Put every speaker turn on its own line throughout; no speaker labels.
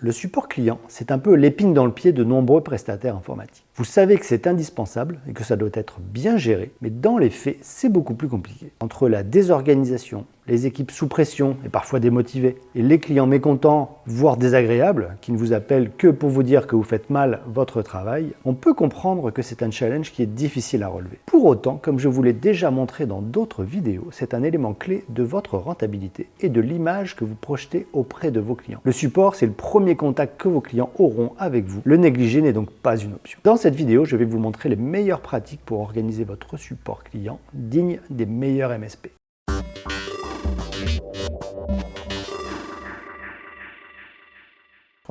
le support client, c'est un peu l'épine dans le pied de nombreux prestataires informatiques. Vous savez que c'est indispensable et que ça doit être bien géré, mais dans les faits, c'est beaucoup plus compliqué. Entre la désorganisation, les équipes sous pression et parfois démotivées, et les clients mécontents, voire désagréables, qui ne vous appellent que pour vous dire que vous faites mal votre travail, on peut comprendre que c'est un challenge qui est difficile à relever. Pour autant, comme je vous l'ai déjà montré dans d'autres vidéos, c'est un élément clé de votre rentabilité et de l'image que vous projetez auprès de vos clients. Le support, c'est le premier contact que vos clients auront avec vous. Le négliger n'est donc pas une option. Dans cette vidéo, je vais vous montrer les meilleures pratiques pour organiser votre support client digne des meilleurs MSP.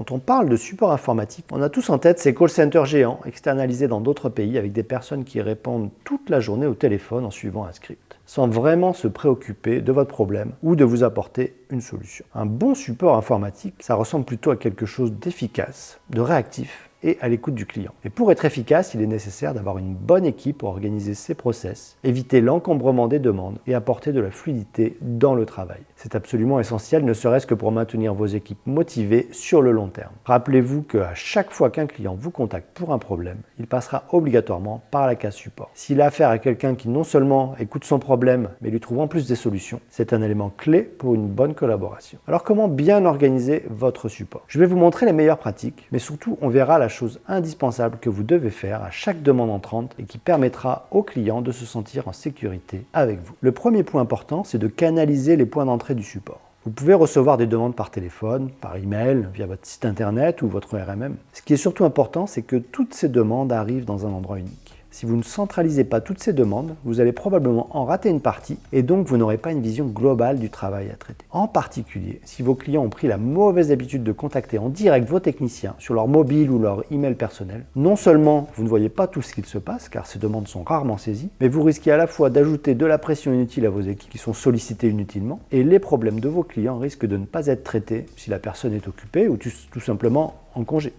Quand on parle de support informatique, on a tous en tête ces call centers géants externalisés dans d'autres pays avec des personnes qui répondent toute la journée au téléphone en suivant un script, sans vraiment se préoccuper de votre problème ou de vous apporter une solution. Un bon support informatique, ça ressemble plutôt à quelque chose d'efficace, de réactif, et à l'écoute du client. Et pour être efficace, il est nécessaire d'avoir une bonne équipe pour organiser ses process, éviter l'encombrement des demandes et apporter de la fluidité dans le travail. C'est absolument essentiel, ne serait-ce que pour maintenir vos équipes motivées sur le long terme. Rappelez-vous qu'à chaque fois qu'un client vous contacte pour un problème, il passera obligatoirement par la case support. S'il a affaire à quelqu'un qui non seulement écoute son problème, mais lui trouve en plus des solutions, c'est un élément clé pour une bonne collaboration. Alors comment bien organiser votre support? Je vais vous montrer les meilleures pratiques, mais surtout on verra la chose indispensable que vous devez faire à chaque demande entrante et qui permettra au client de se sentir en sécurité avec vous. Le premier point important, c'est de canaliser les points d'entrée du support. Vous pouvez recevoir des demandes par téléphone, par email, via votre site internet ou votre RMM. Ce qui est surtout important, c'est que toutes ces demandes arrivent dans un endroit unique. Si vous ne centralisez pas toutes ces demandes, vous allez probablement en rater une partie et donc vous n'aurez pas une vision globale du travail à traiter. En particulier, si vos clients ont pris la mauvaise habitude de contacter en direct vos techniciens sur leur mobile ou leur email personnel, non seulement vous ne voyez pas tout ce qu'il se passe car ces demandes sont rarement saisies, mais vous risquez à la fois d'ajouter de la pression inutile à vos équipes qui sont sollicitées inutilement et les problèmes de vos clients risquent de ne pas être traités si la personne est occupée ou tout simplement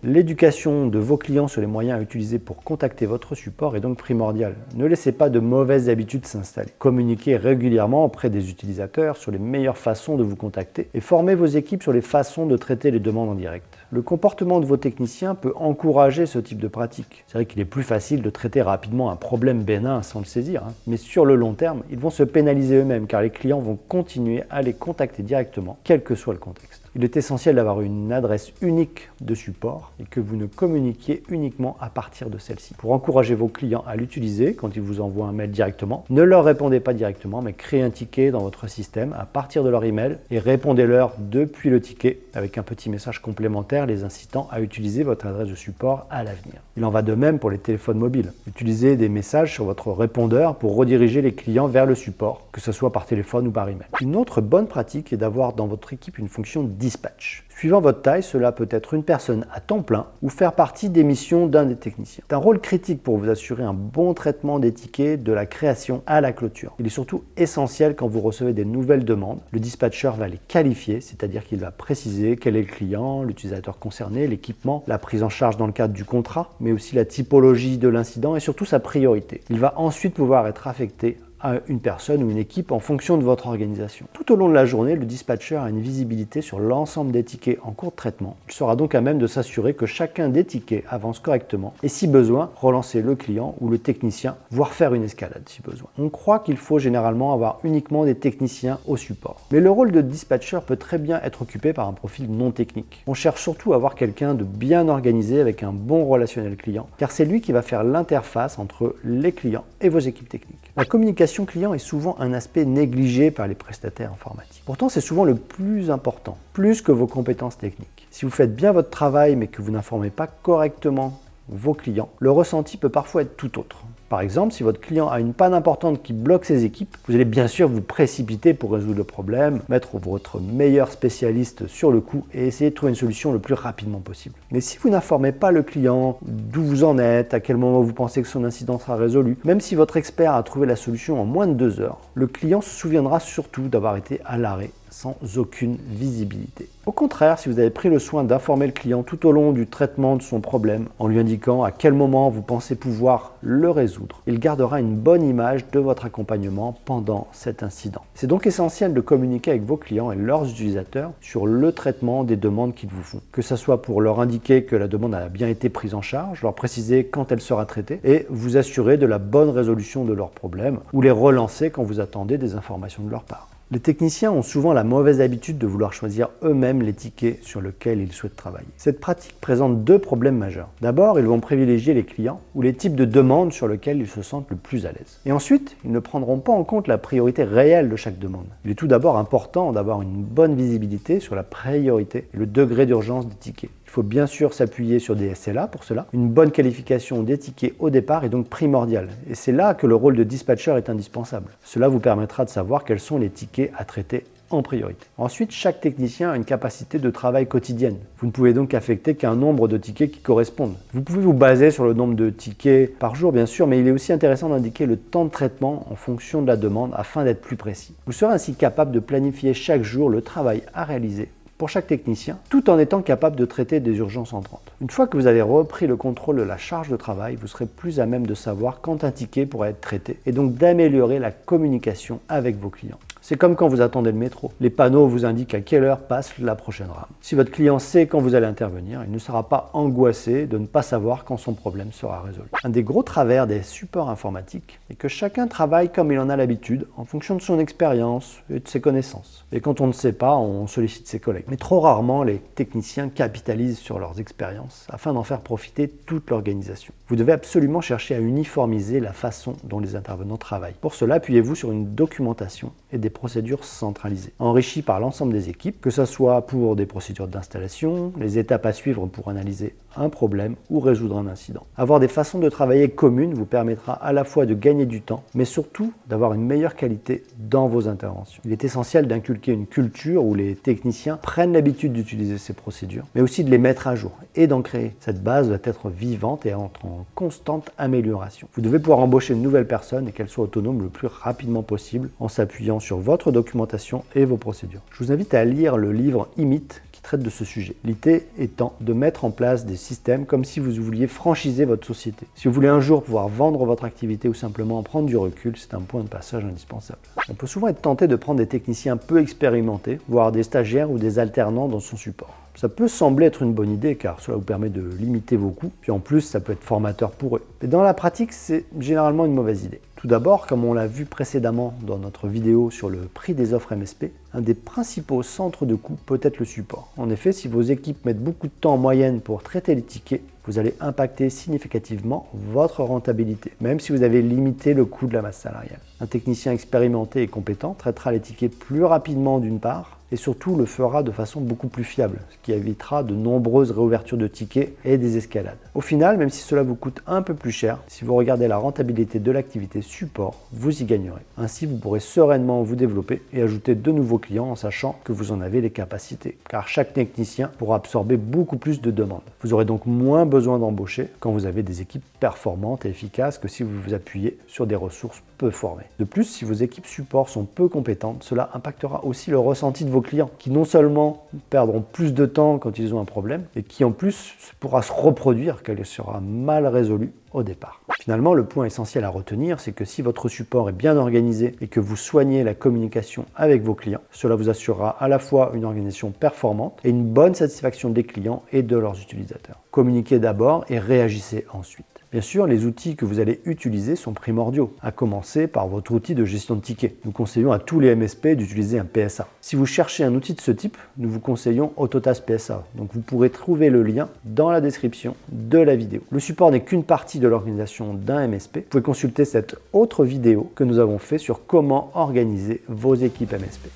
L'éducation de vos clients sur les moyens à utiliser pour contacter votre support est donc primordiale. Ne laissez pas de mauvaises habitudes s'installer. Communiquez régulièrement auprès des utilisateurs sur les meilleures façons de vous contacter et formez vos équipes sur les façons de traiter les demandes en direct. Le comportement de vos techniciens peut encourager ce type de pratique. C'est vrai qu'il est plus facile de traiter rapidement un problème bénin sans le saisir, hein. mais sur le long terme, ils vont se pénaliser eux-mêmes car les clients vont continuer à les contacter directement, quel que soit le contexte. Il est essentiel d'avoir une adresse unique de support et que vous ne communiquiez uniquement à partir de celle-ci. Pour encourager vos clients à l'utiliser quand ils vous envoient un mail directement, ne leur répondez pas directement, mais créez un ticket dans votre système à partir de leur email et répondez-leur depuis le ticket avec un petit message complémentaire les incitant à utiliser votre adresse de support à l'avenir. Il en va de même pour les téléphones mobiles. Utilisez des messages sur votre répondeur pour rediriger les clients vers le support, que ce soit par téléphone ou par email. Une autre bonne pratique est d'avoir dans votre équipe une fonction dispatch. Suivant votre taille, cela peut être une personne à temps plein ou faire partie des missions d'un des techniciens. C'est un rôle critique pour vous assurer un bon traitement des tickets de la création à la clôture. Il est surtout essentiel quand vous recevez des nouvelles demandes. Le dispatcher va les qualifier, c'est-à-dire qu'il va préciser quel est le client, l'utilisateur concerné, l'équipement, la prise en charge dans le cadre du contrat, mais aussi la typologie de l'incident et surtout sa priorité. Il va ensuite pouvoir être affecté à une personne ou une équipe en fonction de votre organisation. Tout au long de la journée, le dispatcher a une visibilité sur l'ensemble des tickets en cours de traitement. Il sera donc à même de s'assurer que chacun des tickets avance correctement et si besoin, relancer le client ou le technicien, voire faire une escalade si besoin. On croit qu'il faut généralement avoir uniquement des techniciens au support. Mais le rôle de dispatcher peut très bien être occupé par un profil non technique. On cherche surtout à avoir quelqu'un de bien organisé avec un bon relationnel client, car c'est lui qui va faire l'interface entre les clients et vos équipes techniques. La communication client est souvent un aspect négligé par les prestataires informatiques. Pourtant, c'est souvent le plus important, plus que vos compétences techniques. Si vous faites bien votre travail mais que vous n'informez pas correctement vos clients, le ressenti peut parfois être tout autre. Par exemple, si votre client a une panne importante qui bloque ses équipes, vous allez bien sûr vous précipiter pour résoudre le problème, mettre votre meilleur spécialiste sur le coup et essayer de trouver une solution le plus rapidement possible. Mais si vous n'informez pas le client d'où vous en êtes, à quel moment vous pensez que son incident sera résolu, même si votre expert a trouvé la solution en moins de deux heures, le client se souviendra surtout d'avoir été à l'arrêt sans aucune visibilité. Au contraire, si vous avez pris le soin d'informer le client tout au long du traitement de son problème, en lui indiquant à quel moment vous pensez pouvoir le résoudre, il gardera une bonne image de votre accompagnement pendant cet incident. C'est donc essentiel de communiquer avec vos clients et leurs utilisateurs sur le traitement des demandes qu'ils vous font. Que ce soit pour leur indiquer que la demande a bien été prise en charge, leur préciser quand elle sera traitée et vous assurer de la bonne résolution de leurs problèmes ou les relancer quand vous attendez des informations de leur part. Les techniciens ont souvent la mauvaise habitude de vouloir choisir eux-mêmes les tickets sur lesquels ils souhaitent travailler. Cette pratique présente deux problèmes majeurs. D'abord, ils vont privilégier les clients ou les types de demandes sur lesquels ils se sentent le plus à l'aise. Et ensuite, ils ne prendront pas en compte la priorité réelle de chaque demande. Il est tout d'abord important d'avoir une bonne visibilité sur la priorité et le degré d'urgence des tickets. Il faut bien sûr s'appuyer sur des SLA pour cela. Une bonne qualification des tickets au départ est donc primordiale. Et c'est là que le rôle de dispatcher est indispensable. Cela vous permettra de savoir quels sont les tickets à traiter en priorité. Ensuite, chaque technicien a une capacité de travail quotidienne. Vous ne pouvez donc affecter qu'un nombre de tickets qui correspondent. Vous pouvez vous baser sur le nombre de tickets par jour, bien sûr, mais il est aussi intéressant d'indiquer le temps de traitement en fonction de la demande afin d'être plus précis. Vous serez ainsi capable de planifier chaque jour le travail à réaliser pour chaque technicien, tout en étant capable de traiter des urgences entrantes. Une fois que vous avez repris le contrôle de la charge de travail, vous serez plus à même de savoir quand un ticket pourra être traité et donc d'améliorer la communication avec vos clients. C'est comme quand vous attendez le métro. Les panneaux vous indiquent à quelle heure passe la prochaine rame. Si votre client sait quand vous allez intervenir, il ne sera pas angoissé de ne pas savoir quand son problème sera résolu. Un des gros travers des supports informatiques est que chacun travaille comme il en a l'habitude, en fonction de son expérience et de ses connaissances. Et quand on ne sait pas, on sollicite ses collègues. Mais trop rarement, les techniciens capitalisent sur leurs expériences afin d'en faire profiter toute l'organisation. Vous devez absolument chercher à uniformiser la façon dont les intervenants travaillent. Pour cela, appuyez-vous sur une documentation et des procédures centralisées, enrichies par l'ensemble des équipes, que ce soit pour des procédures d'installation, les étapes à suivre pour analyser un problème ou résoudre un incident. Avoir des façons de travailler communes vous permettra à la fois de gagner du temps, mais surtout d'avoir une meilleure qualité dans vos interventions. Il est essentiel d'inculquer une culture où les techniciens prennent l'habitude d'utiliser ces procédures, mais aussi de les mettre à jour et d'en créer. Cette base doit être vivante et entre en constante amélioration. Vous devez pouvoir embaucher une nouvelle personne et qu'elle soit autonome le plus rapidement possible en s'appuyant sur votre documentation et vos procédures. Je vous invite à lire le livre Imit qui traite de ce sujet. L'idée étant de mettre en place des systèmes comme si vous vouliez franchiser votre société. Si vous voulez un jour pouvoir vendre votre activité ou simplement prendre du recul, c'est un point de passage indispensable. On peut souvent être tenté de prendre des techniciens peu expérimentés, voire des stagiaires ou des alternants dans son support. Ça peut sembler être une bonne idée car cela vous permet de limiter vos coûts, puis en plus ça peut être formateur pour eux. Mais dans la pratique, c'est généralement une mauvaise idée. Tout d'abord, comme on l'a vu précédemment dans notre vidéo sur le prix des offres MSP, un des principaux centres de coûts peut être le support. En effet, si vos équipes mettent beaucoup de temps en moyenne pour traiter les tickets, vous allez impacter significativement votre rentabilité, même si vous avez limité le coût de la masse salariale. Un technicien expérimenté et compétent traitera les tickets plus rapidement d'une part, et surtout le fera de façon beaucoup plus fiable, ce qui évitera de nombreuses réouvertures de tickets et des escalades. Au final, même si cela vous coûte un peu plus cher, si vous regardez la rentabilité de l'activité support, vous y gagnerez. Ainsi, vous pourrez sereinement vous développer et ajouter de nouveaux clients en sachant que vous en avez les capacités, car chaque technicien pourra absorber beaucoup plus de demandes. Vous aurez donc moins besoin d'embaucher quand vous avez des équipes performantes et efficaces que si vous vous appuyez sur des ressources De plus, si vos équipes support sont peu compétentes, cela impactera aussi le ressenti de vos clients qui non seulement perdront plus de temps quand ils ont un problème et qui en plus pourra se reproduire qu'elle sera mal résolue au départ. Finalement, le point essentiel à retenir, c'est que si votre support est bien organisé et que vous soignez la communication avec vos clients, cela vous assurera à la fois une organisation performante et une bonne satisfaction des clients et de leurs utilisateurs. Communiquez d'abord et réagissez ensuite. Bien sûr, les outils que vous allez utiliser sont primordiaux, à commencer par votre outil de gestion de tickets. Nous conseillons à tous les MSP d'utiliser un PSA. Si vous cherchez un outil de ce type, nous vous conseillons Autotask PSA. Donc vous pourrez trouver le lien dans la description de la vidéo. Le support n'est qu'une partie de l'organisation d'un MSP. Vous pouvez consulter cette autre vidéo que nous avons fait sur comment organiser vos équipes MSP.